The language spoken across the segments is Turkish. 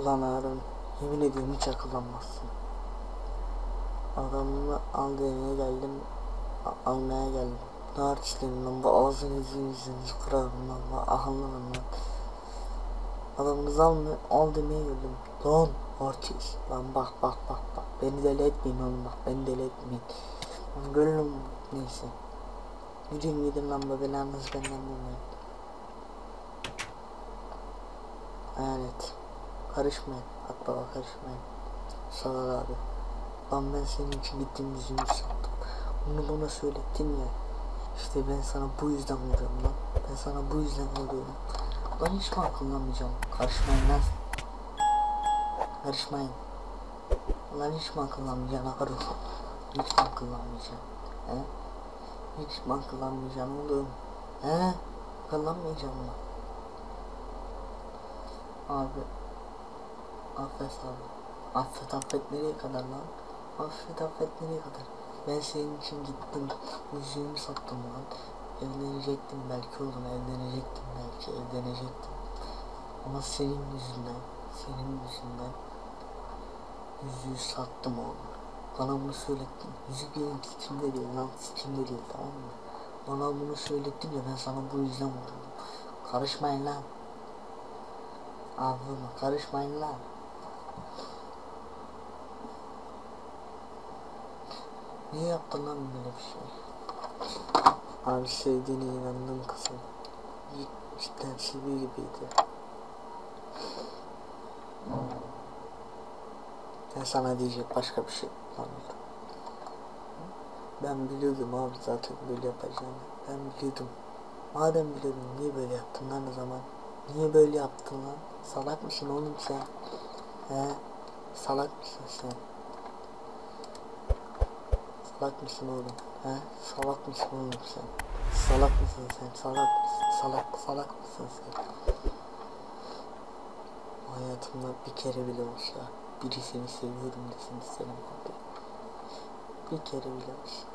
Oğlum hiç akıllanmazsın. Adamını al demeye geldim. almaya geldim. Ne artistlerim lan bu ağzını yüzünü yüzünüzü kırarım lan. lan, Ahlanırım lan. Adamınızı almıyor, al demeye geldim. Lan artist. Lan bak bak bak bak. Beni deli etmeyin oğlum bak. Beni deli etmeyin. Lan gönlüm neyse. Yürüyün gidin lan be belanızı benden bulmayın. Hayalet. Karışmayın. Akbaba karışmayın. Salak abi. Lan ben senin için gittim yüzümü sattım. Bunu bana söylettin ya. İşte ben sana bu yüzden vuruyorum lan. Ben sana bu yüzden vuruyorum. Lan hiç mi akıllanmayacağım? Karışmayın lan. Karışmayın. Lan hiç mi akıllanmayacaksın akarım? Hiç mi akıllanmayacaksın? He? Hiç mi akıllanmayacaksın oğlum? He? Akıllanmayacağım mı? Abi. Affet abi. Affet affet nereye kadar lan? Affet affet nereye kadar? Ben senin için gittim. Yüzüğümü sattım lan. Evlenecektim belki oğlum evlenecektim belki evlenecektim. Ama senin yüzünden, senin yüzünden yüzüğü sattım oğlum. Bana bunu söylettin. Yüzük benim sikimde değil lan sikimde değil tamam mı? Bana bunu söylettin ya ben sana bu yüzden vurdum. Karışmayın lan. Ağzıma karışmayın lan. Niye yaptın lan böyle bir şey? Abi sevdiğine inandım kızım. Cidden seviyor gibiydi. Ben sana diyecek başka bir şey bulamıyorum. Ben biliyordum abi zaten böyle yapacağını. Ben biliyordum. Madem biliyordun niye böyle yaptın lan o zaman? Niye böyle yaptın lan? Salak mısın oğlum sen? He? Salak mısın sen? Salak mısın oğlum? He? Salak mısın oğlum sen? Salak mısın sen? Salak mısın? Salak, salak mısın sen? Hayatımda bir kere bile olsa birisini seviyorum desin isterim abi. Bir kere bile olsa.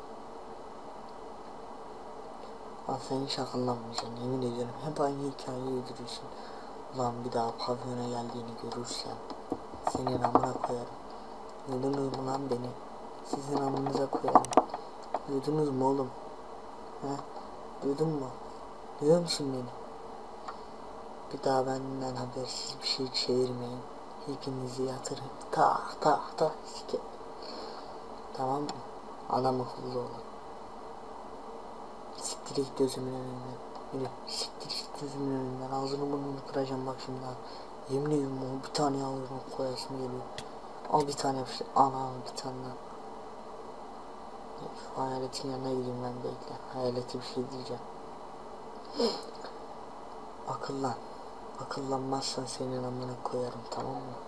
Lan sen hiç yemin ediyorum. Hep aynı hikayeyi uyduruyorsun. Ulan bir daha pavyona geldiğini görürsen senin amına koyarım. Duydunuz mu lan beni? Sizin amınıza koyarım. Duydunuz mu oğlum? He? Duydun mu? Duyuyor musun beni? Bir daha benden habersiz bir şey çevirmeyin. Hepinizi yatırın. Tak tak tak sike. Tamam mı? Adam akıllı olun. Siktir git gözümün önünden. Yürü siktir git gözümün önünden. Ağzını burnunu kıracağım bak şimdi. Yemin ediyorum bir tane ağzına koyasım geliyor. Al bir tane bir şey. Al al bir tane daha. Şu hayaletin yanına gideyim ben bekle. Hayalete bir şey diyeceğim. Akıllan. Akıllanmazsan senin amına koyarım tamam mı?